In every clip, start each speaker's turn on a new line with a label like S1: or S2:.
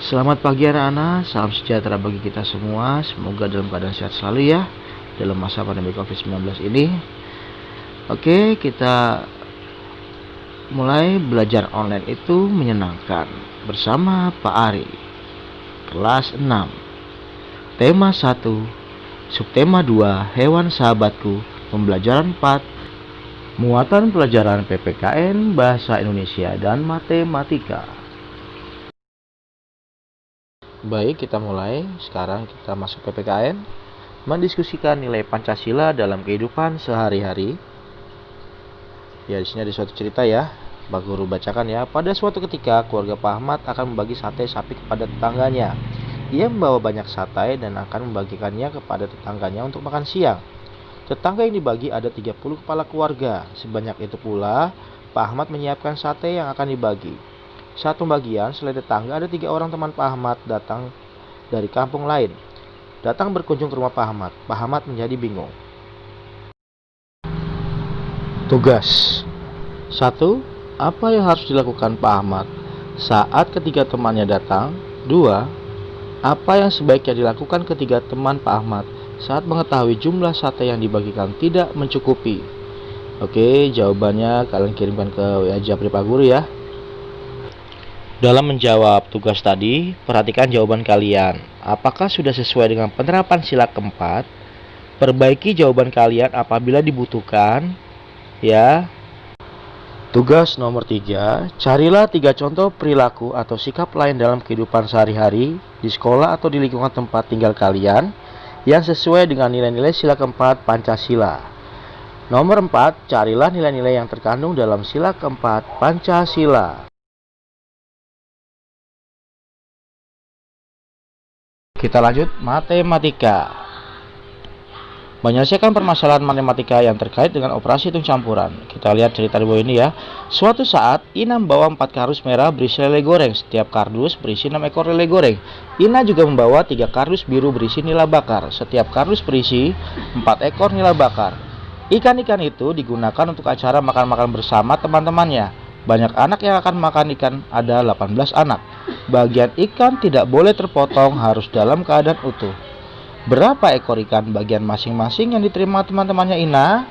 S1: Selamat pagi anak-anak, salam sejahtera bagi kita semua. Semoga dalam keadaan sehat selalu ya Dalam masa pandemi COVID-19 ini. Oke, kita mulai belajar online itu menyenangkan. Bersama Pak Ari Kelas 6 Tema 1 Subtema 2 Hewan sahabatku Pembelajaran 4 Muatan pelajaran PPKN Bahasa Indonesia dan Matematika Baik, kita mulai. Sekarang kita masuk PPKN, mendiskusikan nilai Pancasila dalam kehidupan sehari-hari. Ya, di sini ada suatu cerita ya. Pak Guru bacakan ya. Pada suatu ketika, keluarga Pak Ahmad akan membagi sate sapi kepada tetangganya. Ia membawa banyak sate dan akan membagikannya kepada tetangganya untuk makan siang. Tetangga yang dibagi ada 30 kepala keluarga. Sebanyak itu pula, Pak Ahmad menyiapkan sate yang akan dibagi. Saat pembagian, selain tetangga ada tiga orang teman Pak Ahmad datang dari kampung lain. Datang berkunjung ke rumah Pak Ahmad. Pak Ahmad menjadi bingung. Tugas satu, Apa yang harus dilakukan Pak Ahmad saat ketiga temannya datang? Dua, Apa yang sebaiknya dilakukan ketiga teman Pak Ahmad saat mengetahui jumlah sate yang dibagikan tidak mencukupi? Oke, jawabannya kalian kirimkan ke WA Japri Pak Guru ya. Dalam menjawab tugas tadi, perhatikan jawaban kalian. Apakah sudah sesuai dengan penerapan sila keempat? Perbaiki jawaban kalian apabila dibutuhkan. Ya. Tugas nomor tiga, carilah tiga contoh perilaku atau sikap lain dalam kehidupan sehari-hari di sekolah atau di lingkungan tempat tinggal kalian yang sesuai dengan nilai-nilai sila keempat Pancasila. Nomor empat, carilah nilai-nilai yang terkandung dalam sila keempat Pancasila. Kita lanjut matematika. Menyelesaikan permasalahan matematika yang terkait dengan operasi hitung campuran. Kita lihat cerita di bawah ini ya. Suatu saat, Ina membawa empat kardus merah berisi lele goreng. Setiap kardus berisi 6 ekor lele goreng. Ina juga membawa tiga kardus biru berisi nila bakar. Setiap kardus berisi 4 ekor nila bakar. Ikan-ikan itu digunakan untuk acara makan-makan bersama teman-temannya. Banyak anak yang akan makan ikan ada 18 anak. Bagian ikan tidak boleh terpotong harus dalam keadaan utuh. Berapa ekor ikan bagian masing-masing yang diterima teman-temannya Ina?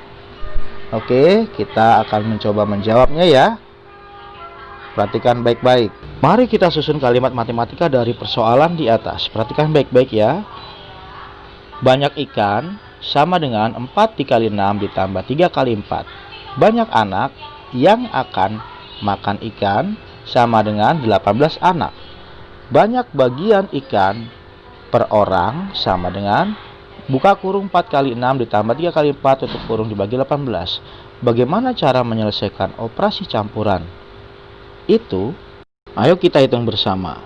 S1: Oke, kita akan mencoba menjawabnya ya. Perhatikan baik-baik. Mari kita susun kalimat matematika dari persoalan di atas. Perhatikan baik-baik ya. Banyak ikan sama dengan 4 dikali 6 ditambah 3 kali 4. Banyak anak yang akan makan ikan sama dengan 18 anak. Banyak bagian ikan per orang sama dengan buka kurung 4 kali 6 ditambah 3 kali 4 tutup kurung dibagi 18. Bagaimana cara menyelesaikan operasi campuran? Itu, ayo kita hitung bersama.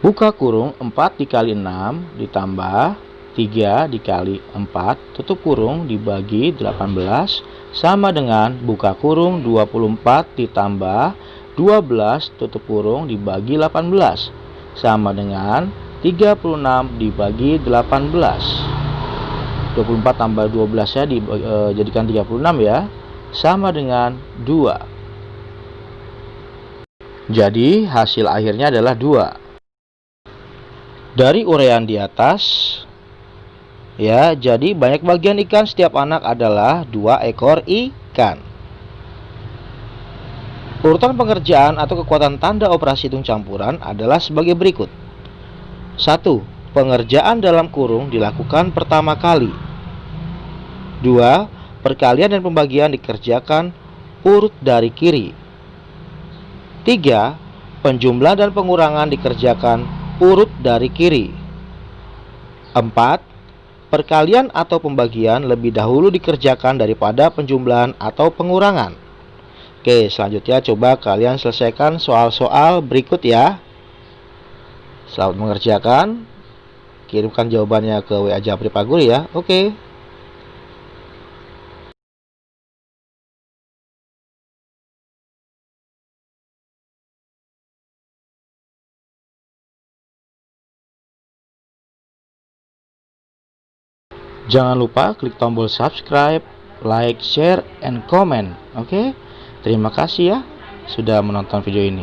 S1: Buka kurung 4 dikali 6 ditambah 3 dikali 4 tutup kurung dibagi 18 sama dengan buka kurung 24 ditambah 12 tutup kurung dibagi 18 sama dengan 36 dibagi 18 24 tambah 12 ya dijadikan e, 36 ya sama dengan 2 jadi hasil akhirnya adalah 2 dari uraian di atas Ya, jadi banyak bagian ikan setiap anak adalah dua ekor ikan. Urutan pengerjaan atau kekuatan tanda operasi hitung campuran adalah sebagai berikut. 1. Pengerjaan dalam kurung dilakukan pertama kali. 2. Perkalian dan pembagian dikerjakan urut dari kiri. 3. Penjumlahan dan pengurangan dikerjakan urut dari kiri. 4 Perkalian atau pembagian lebih dahulu dikerjakan daripada penjumlahan atau pengurangan. Oke, selanjutnya coba kalian selesaikan soal-soal berikut ya. Selamat mengerjakan. Kirimkan jawabannya ke WA Japri Pak Guru ya. Oke. Jangan lupa klik tombol subscribe, like, share, and comment. Oke, okay? terima kasih ya sudah menonton video ini.